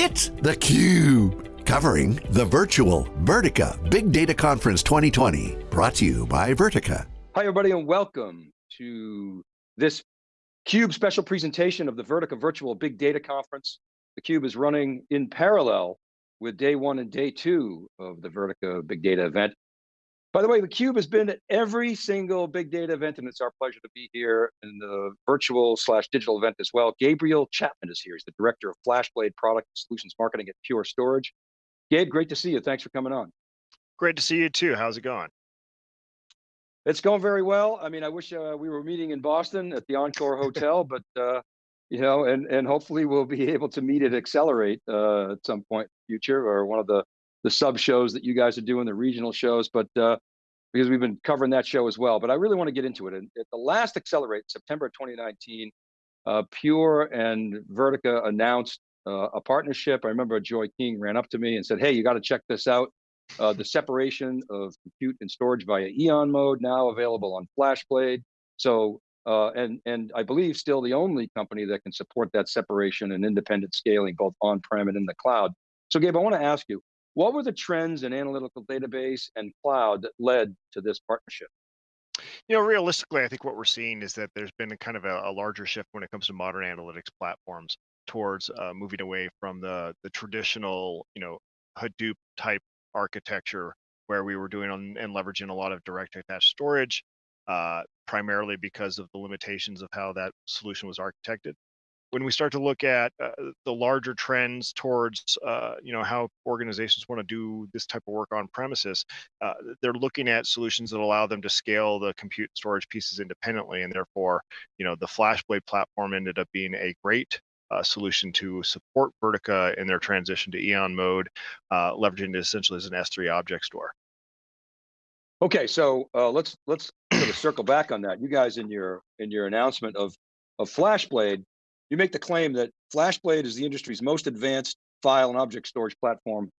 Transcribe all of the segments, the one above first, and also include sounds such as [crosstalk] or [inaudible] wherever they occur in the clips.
It's theCUBE, covering the virtual Vertica Big Data Conference 2020, brought to you by Vertica. Hi everybody and welcome to this CUBE special presentation of the Vertica Virtual Big Data Conference. The CUBE is running in parallel with day one and day two of the Vertica Big Data event. By the way, the Cube has been at every single big data event and it's our pleasure to be here in the virtual slash digital event as well. Gabriel Chapman is here. He's the Director of FlashBlade Product Solutions Marketing at Pure Storage. Gabe, great to see you. Thanks for coming on. Great to see you too. How's it going? It's going very well. I mean, I wish uh, we were meeting in Boston at the Encore Hotel, but uh, you know, and and hopefully we'll be [laughs] able to meet at Accelerate uh, at some point in the future, or one of the the sub shows that you guys are doing, the regional shows, but uh, because we've been covering that show as well. But I really want to get into it. And at the last Accelerate, September 2019, uh, Pure and Vertica announced uh, a partnership. I remember Joy King ran up to me and said, hey, you got to check this out. Uh, the separation of compute and storage via Eon mode now available on FlashBlade. So, uh, and, and I believe still the only company that can support that separation and independent scaling both on-prem and in the cloud. So Gabe, I want to ask you, what were the trends in analytical database and cloud that led to this partnership? You know, realistically, I think what we're seeing is that there's been a kind of a, a larger shift when it comes to modern analytics platforms towards uh, moving away from the the traditional, you know, Hadoop type architecture where we were doing on, and leveraging a lot of direct attached storage, uh, primarily because of the limitations of how that solution was architected when we start to look at uh, the larger trends towards uh, you know how organizations want to do this type of work on premises uh, they're looking at solutions that allow them to scale the compute storage pieces independently and therefore you know the flashblade platform ended up being a great uh, solution to support vertica in their transition to eon mode uh, leveraging it essentially as an s3 object store. Okay so uh, let's let's sort of circle back on that. You guys in your in your announcement of of flashblade you make the claim that FlashBlade is the industry's most advanced file and object storage platform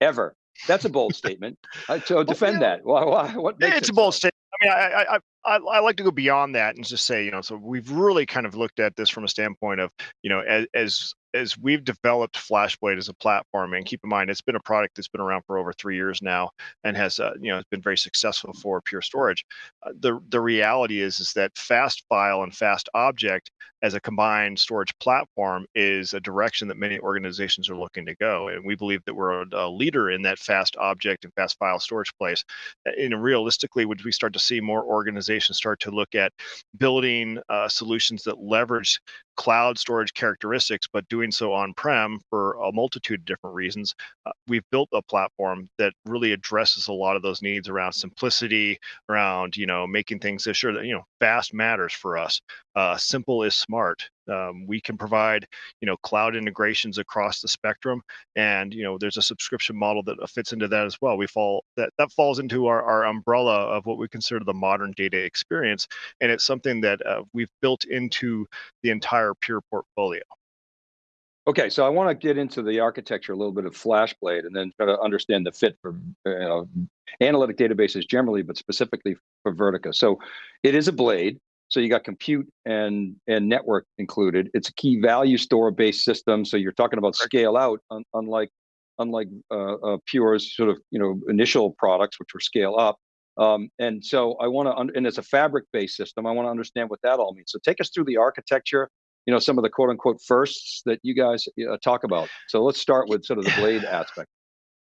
ever. That's a bold [laughs] statement. So defend that. Why, why, what it's it a bold so? statement. I mean, I, I, I, I like to go beyond that and just say, you know, so we've really kind of looked at this from a standpoint of, you know, as, as as we've developed FlashBlade as a platform, and keep in mind it's been a product that's been around for over three years now, and has uh, you know it's been very successful for Pure Storage. Uh, the the reality is is that fast file and fast object as a combined storage platform is a direction that many organizations are looking to go, and we believe that we're a, a leader in that fast object and fast file storage place. And realistically, would we start to see more organizations start to look at building uh, solutions that leverage cloud storage characteristics, but doing so on-prem for a multitude of different reasons. Uh, we've built a platform that really addresses a lot of those needs around simplicity, around you know making things sure that you know fast matters for us. Uh, simple is smart. Um, we can provide you know cloud integrations across the spectrum, and you know there's a subscription model that fits into that as well. We fall that that falls into our, our umbrella of what we consider the modern data experience, and it's something that uh, we've built into the entire Pure portfolio. Okay, so I want to get into the architecture a little bit of FlashBlade and then try to understand the fit for you know, analytic databases generally, but specifically for Vertica. So it is a blade, so you got compute and, and network included. It's a key value store based system. So you're talking about scale out, un, unlike unlike uh, uh, Pure's sort of you know initial products, which were scale up. Um, and so I want to, and it's a fabric based system. I want to understand what that all means. So take us through the architecture you know, some of the quote unquote firsts that you guys uh, talk about. So let's start with sort of the blade aspect.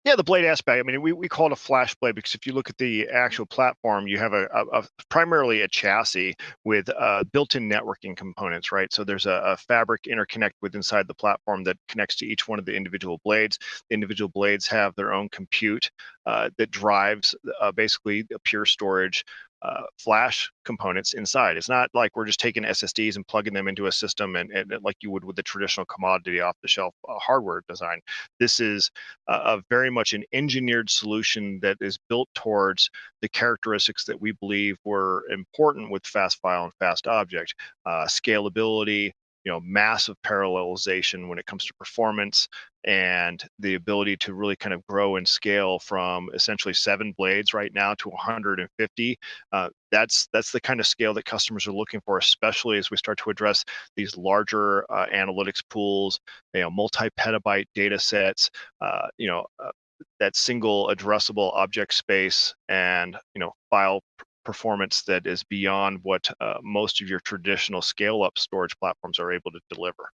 Yeah, the blade aspect. I mean, we, we call it a flash blade because if you look at the actual platform, you have a, a, a primarily a chassis with uh, built-in networking components, right? So there's a, a, fabric interconnect with inside the platform that connects to each one of the individual blades. The individual blades have their own compute uh, that drives uh, basically a pure storage uh, flash components inside. It's not like we're just taking SSDs and plugging them into a system and, and like you would with the traditional commodity off the shelf uh, hardware design. This is a, a, very much an engineered solution that is built towards the characteristics that we believe were important with fast file and fast object uh, scalability, you know massive parallelization when it comes to performance and the ability to really kind of grow and scale from essentially seven blades right now to 150 uh, that's that's the kind of scale that customers are looking for especially as we start to address these larger uh, analytics pools you know multi-petabyte data sets uh, you know uh, that single addressable object space and you know file performance that is beyond what uh, most of your traditional scale up storage platforms are able to deliver.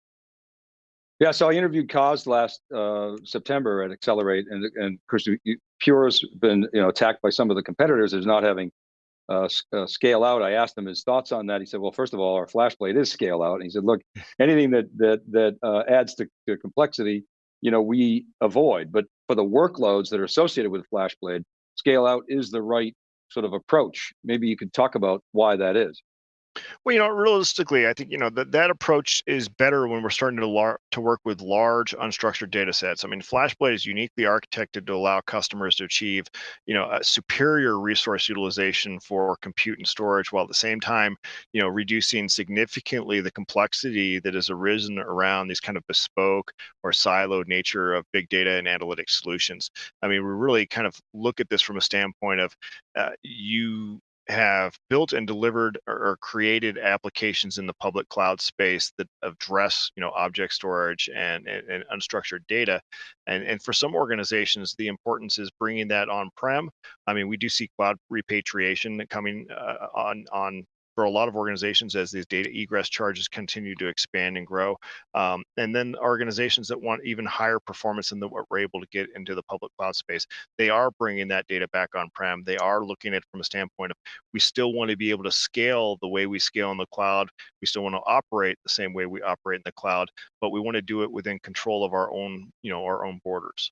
Yeah, so I interviewed Coz last uh, September at Accelerate, and and of course, Pure's been you know attacked by some of the competitors as not having uh, uh, scale out. I asked him his thoughts on that. He said, "Well, first of all, our FlashBlade is scale out." And he said, "Look, [laughs] anything that that that uh, adds to, to complexity, you know, we avoid. But for the workloads that are associated with FlashBlade, scale out is the right sort of approach. Maybe you could talk about why that is. Well, you know, realistically, I think you know that that approach is better when we're starting to lar- to work with large unstructured data sets. I mean, FlashBlade is uniquely architected to allow customers to achieve, you know, a superior resource utilization for compute and storage, while at the same time, you know, reducing significantly the complexity that has arisen around these kind of bespoke or siloed nature of big data and analytic solutions. I mean, we really kind of look at this from a standpoint of uh, you have built and delivered or, created applications in the public cloud space that address you know object storage and, and, and, unstructured data. And and for some organizations the importance is bringing that on prem i mean we do see cloud repatriation coming uh, on on for a lot of organizations as these data egress charges continue to expand and grow. Um, and then organizations that want even higher performance than what we're able to get into the public cloud space, they are bringing that data back on-prem. They are looking at it from a standpoint of we still want to be able to scale the way we scale in the cloud. We still want to operate the same way we operate in the cloud, but we want to do it within control of our own, you know, our own borders.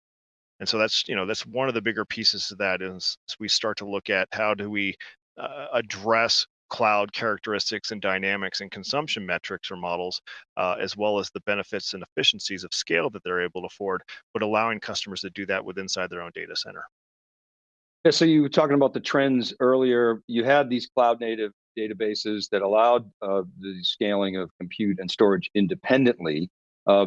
And so that's, you know, that's one of the bigger pieces of that is, is we start to look at how do we uh, address cloud characteristics and dynamics and consumption metrics or models, uh, as well as the benefits and efficiencies of scale that they're able to afford, but allowing customers to do that with inside their own data center. Yeah, so you were talking about the trends earlier. You had these cloud native databases that allowed uh, the scaling of compute and storage independently. Uh,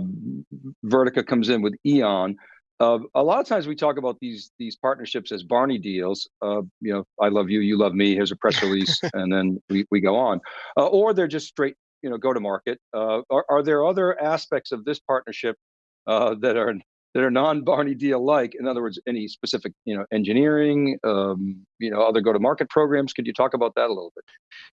Vertica comes in with Eon. Uh, a lot of times we talk about these these partnerships as Barney deals. Uh, you know, I love you, you love me. Here's a press release, [laughs] and then we, we go on. Uh, or they're just straight, you know, go to market. Uh, are, are there other aspects of this partnership uh, that are that are non-Barney deal like? In other words, any specific, you know, engineering, um, you know, other go-to-market programs? Could you talk about that a little bit?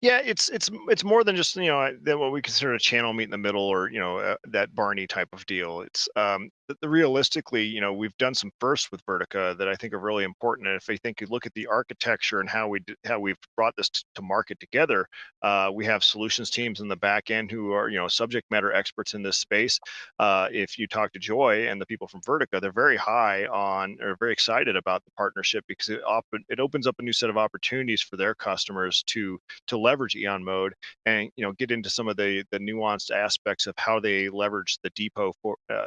Yeah, it's it's it's more than just you know than what we consider a channel meet in the middle or you know uh, that Barney type of deal. It's um, the, the realistically, you know, we've done some firsts with Vertica that I think are really important. And if I think you look at the architecture and how we how we've brought this to market together, uh, we have solutions teams in the back end who are you know subject matter experts in this space. Uh, if you talk to Joy and the people from Vertica, they're very high on or very excited about the partnership because it often it opens up a new set of opportunities for their customers to to leverage Eon mode and you know get into some of the the nuanced aspects of how they leverage the depot for uh,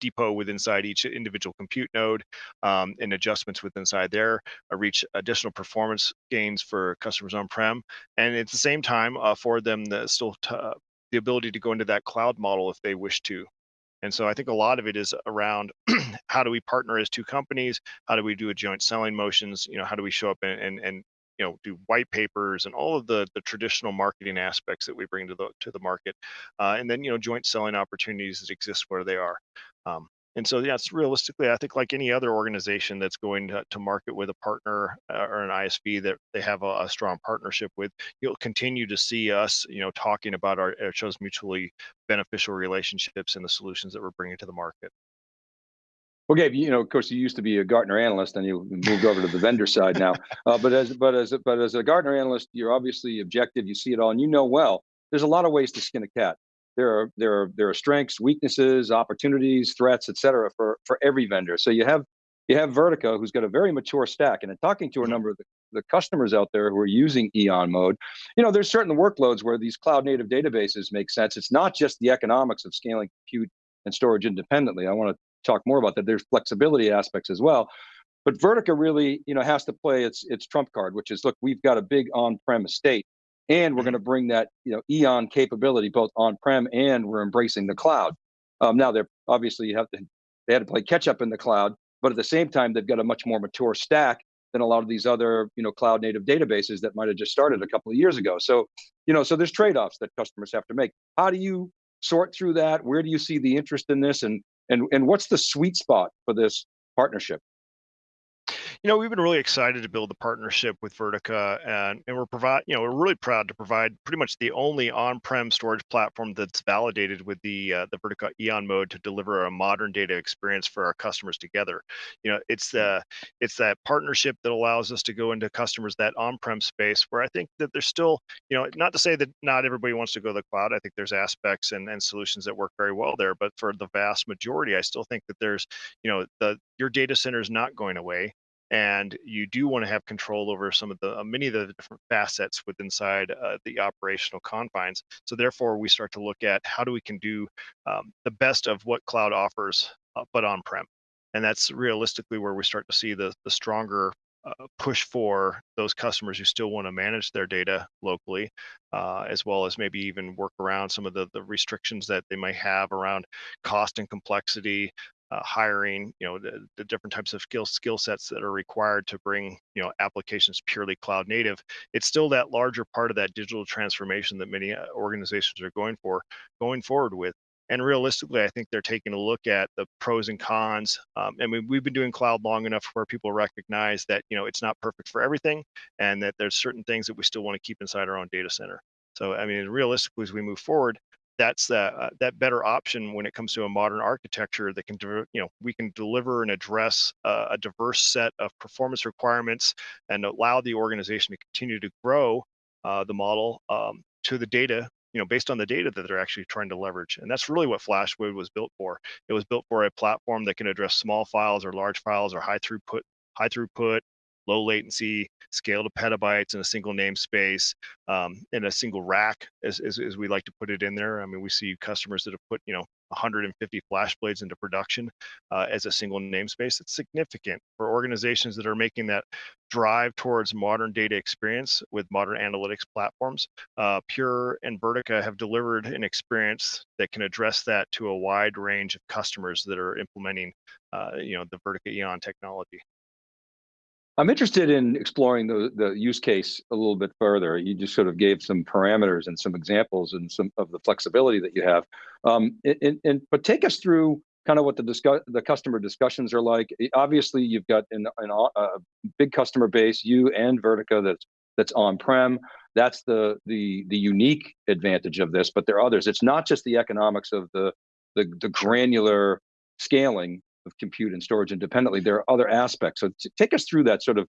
depot with inside each individual compute node um, and adjustments with inside there uh, reach additional performance gains for customers on-prem and at the same time afford them the still uh, the ability to go into that cloud model if they wish to and so I think a lot of it is around [clears throat] how do we partner as two companies? How do we do a joint selling motions? You know, how do we show up and, and, and you know do white papers and all of the the traditional marketing aspects that we bring to the to the market uh, and then you know joint selling opportunities that exist where they are. Um, and so yeah it's realistically i think like any other organization that's going to, to market with a partner uh, or an isv that they have a, a, strong partnership with you'll continue to see us you know talking about our, our shows mutually beneficial relationships and the solutions that we're bringing to the market well, Gabe, you know, of course, you used to be a Gartner analyst, and you moved over to the vendor side now. Uh, but as but as but as a Gartner analyst, you're obviously objective. You see it all, and you know well. There's a lot of ways to skin a cat. There are there are there are strengths, weaknesses, opportunities, threats, et cetera, for for every vendor. So you have you have Vertica, who's got a very mature stack, and in talking to a mm-hmm. number of the, the customers out there who are using Eon mode, you know, there's certain workloads where these cloud native databases make sense. It's not just the economics of scaling compute and storage independently. I want to talk more about that. There's flexibility aspects as well. But Vertica really, you know, has to play its its trump card, which is look, we've got a big on-prem estate, and we're Mhm. going to bring that you know Eon capability both on-prem and we're embracing the cloud. Um, now they're obviously you have to they had to play catch up in the cloud, but at the same time they've got a much more mature stack than a lot of these other you know cloud native databases that might have just started a couple of years ago. So you know so there's trade-offs that customers have to make. How do you sort through that? Where do you see the interest in this, and and and what's the sweet spot for this partnership? You know, we've been really excited to build the partnership with Vertica, and, and we're provide, you know, we're really proud to provide pretty much the only on-prem storage platform that's validated with the uh, the Vertica Eon mode to deliver a modern data experience for our customers together. You know, it's the it's that partnership that allows us to go into customers that on-prem space where I think that there's still, you know, not to say that not everybody wants to go to the cloud. I think there's aspects and, and solutions that work very well there, but for the vast majority, I still think that there's, you know, the your data center is not going away and you do want to have control over some of the uh, many of the different facets within inside uh, the operational confines. So therefore we start to look at how do we can do um, the best of what cloud offers uh, but on prem and that's realistically where we start to see the the stronger uh, push for those customers who still want to manage their data locally, uh, as well as maybe even work around some of the, the restrictions that they might have around cost and complexity, uh, hiring, you know, the, the different types of skill skill sets that are required to bring, you know, applications purely cloud native. It's still that larger part of that digital transformation that many uh, organizations are going for, going forward with. And realistically, I think they're taking a look at the pros and cons. Um, I mean, we've been doing cloud long enough where people recognize that you know it's not perfect for everything, and that there's certain things that we still want to keep inside our own data center. So, I mean, realistically, as we move forward, that's that uh, that better option when it comes to a modern architecture that can you know we can deliver and address uh, a diverse set of performance requirements and allow the organization to continue to grow uh, the model um, to the data you know based on the data that they're actually trying to leverage. And that's really what flashblade was built for. It was built for a platform that can address small files or large files or high throughput high throughput low latency, scale to petabytes in a single namespace, um, in a single rack, as, as, as, we like to put it in there. I mean, we see customers that have put, you know, 150 FlashBlades into production uh, as a single namespace. It's significant for organizations that are making that drive towards modern data experience with modern analytics platforms. Uh, Pure and Vertica have delivered an experience that can address that to a wide range of customers that are implementing, uh, you know, the Vertica Eon technology. I'm interested in exploring the, the use case a little bit further. You just sort of gave some parameters and some examples and some of the flexibility that you have. Um, and, and, but take us through kind of what the discuss, the customer discussions are like. Obviously, you've got an, an, a big customer base, you and Vertica, that's that's on-prem. That's the the the unique advantage of this. But there are others. It's not just the economics of the the, the granular scaling of compute and storage independently, there are other aspects. So take us through that sort of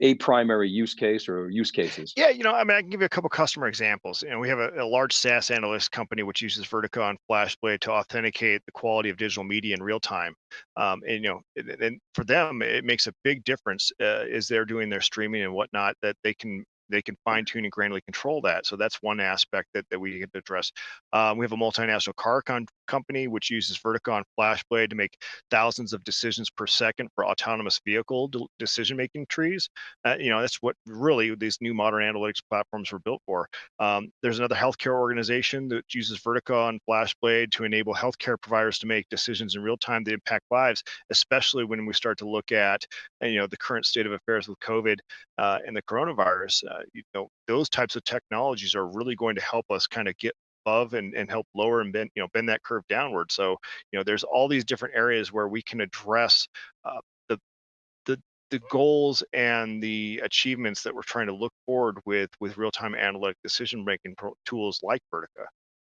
a primary use case or use cases? Yeah, you know, I mean, I can give you a couple customer examples. You know, we have a, a large SaaS analyst company which uses Vertica and FlashBlade to authenticate the quality of digital media in real time. Um, and you know, and, and, for them, it makes a big difference uh, as they're doing their streaming and whatnot that they can they can fine tune and granularly control that. So that's one aspect that, that we can address. Um, we have a multinational car con- company which uses Vertica FlashBlade to make thousands of decisions per second for autonomous vehicle decision making trees. Uh, you know, that's what really these new modern analytics platforms were built for. Um, there's another healthcare organization that uses Vertica and FlashBlade to enable healthcare providers to make decisions in real time that impact lives, especially when we start to look at you know the current state of affairs with COVID uh, and the coronavirus. Uh, you know, those types of technologies are really going to help us kind of get above and, and help lower and bend you know bend that curve downward. So you know there's all these different areas where we can address uh, the the the goals and the achievements that we're trying to look forward with with real-time analytic decision making tools like vertica.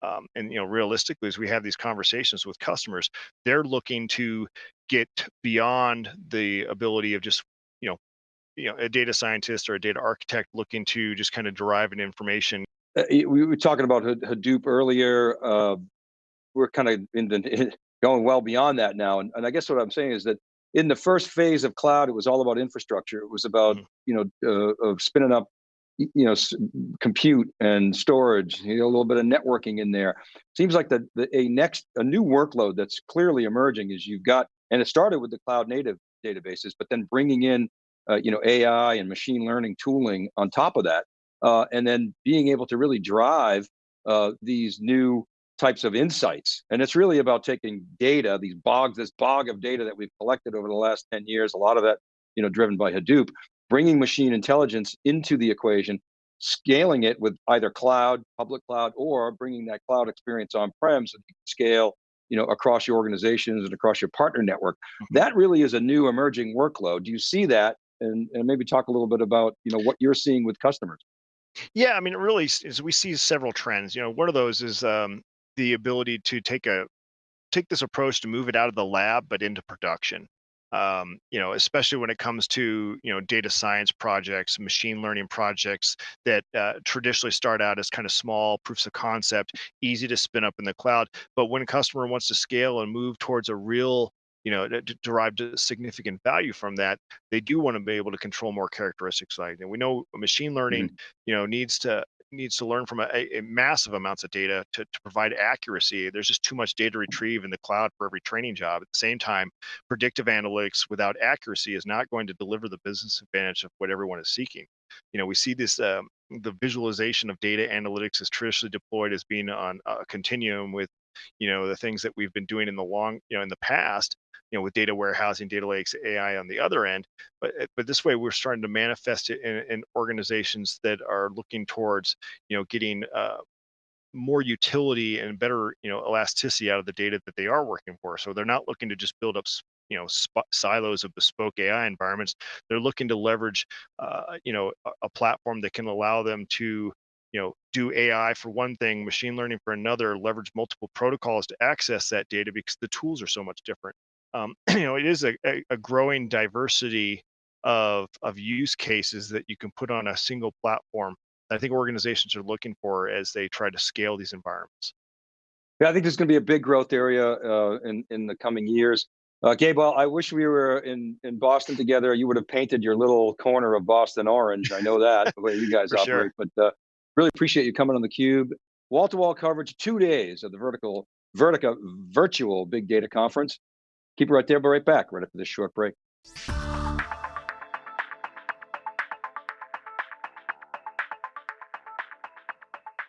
Um, and you know realistically as we have these conversations with customers they're looking to get beyond the ability of just you know you know a data scientist or a data architect looking to just kind of derive an information we were talking about hadoop earlier uh, we're kind of in the [laughs] going well beyond that now and, and i guess what i'm saying is that in the first phase of cloud it was all about infrastructure it was about mm-hmm. you know uh, of spinning up you know compute and storage you know a little bit of networking in there seems like the, the a next a new workload that's clearly emerging is you've got and it started with the cloud native databases but then bringing in uh, you know, AI and machine learning tooling on top of that. Uh, and then being able to really drive uh, these new types of insights. And it's really about taking data, these bogs, this bog of data that we've collected over the last 10 years, a lot of that, you know, driven by Hadoop, bringing machine intelligence into the equation, scaling it with either cloud, public cloud, or bringing that cloud experience on-prem so you can scale you know, across your organizations and across your partner network. Mm-hmm. That really is a new emerging workload. Do you see that? And, and maybe talk a little bit about, you know, what you're seeing with customers. Yeah, I mean, it really, is we see several trends. You know, one of those is um, the ability to take a take this approach to move it out of the lab but into production. Um, you know, especially when it comes to you know data science projects, machine learning projects that uh, traditionally start out as kind of small proofs of concept, easy to spin up in the cloud. But when a customer wants to scale and move towards a real you know, derived significant value from that, they do want to be able to control more characteristics like. And we know machine learning, mm-hmm. you know, needs to needs to learn from a, a, massive amounts of data to, to provide accuracy. There's just too much data to retrieve in the cloud for every training job. At the same time, predictive analytics without accuracy is not going to deliver the business advantage of what everyone is seeking. You know, we see this um, the visualization of data analytics is traditionally deployed as being on a continuum with you know the things that we've been doing in the long you know in the past you know with data warehousing data lakes ai on the other end but eh, but this way we're starting to manifest it in, in organizations that are looking towards you know getting uh, more utility and better you know elasticity out of the data that they are working for. So they're not looking to just build up you know silos of bespoke ai environments. They're looking to leverage uh, you know a, a platform that can allow them to you know do ai for one thing machine learning for another leverage multiple protocols to access that data because the tools are so much different um, [clears throat] you know, it is a, a, growing diversity of of use cases that you can put on a single platform. That I think organizations are looking for as they try to scale these environments. Yeah, I think there's going to be a big growth area uh, in in the coming years. Uh, Gabe, I wish we were in in Boston together. You would have painted your little corner of Boston orange. I know that the way you guys [laughs] operate. Sure. But uh, really appreciate you coming on the Cube. Wall to wall coverage, two days of the vertical Vertica virtual big data conference. Keep it right there, but right back right after this short break.